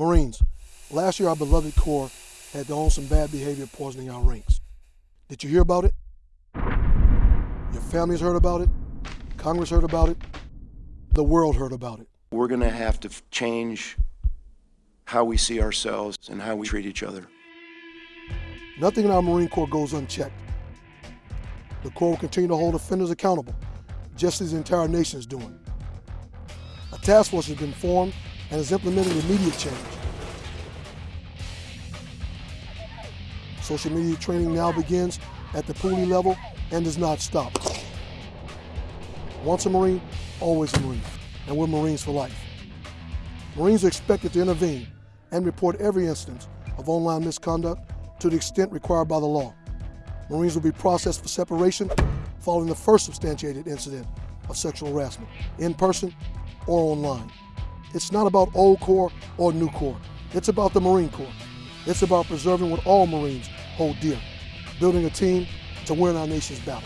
Marines, last year our beloved Corps had to own some bad behavior poisoning our ranks. Did you hear about it? Your families heard about it? Congress heard about it? The world heard about it. We're going to have to change how we see ourselves and how we treat each other. Nothing in our Marine Corps goes unchecked. The Corps will continue to hold offenders accountable, just as the entire nation is doing. A task force has been formed and is implementing immediate change. Social media training now begins at the poolee level and does not stop. Once a Marine, always a Marine, and we're Marines for life. Marines are expected to intervene and report every instance of online misconduct to the extent required by the law. Marines will be processed for separation following the first substantiated incident of sexual harassment, in person or online. It's not about old Corps or new Corps. It's about the Marine Corps. It's about preserving what all Marines hold dear, building a team to win our nation's battles.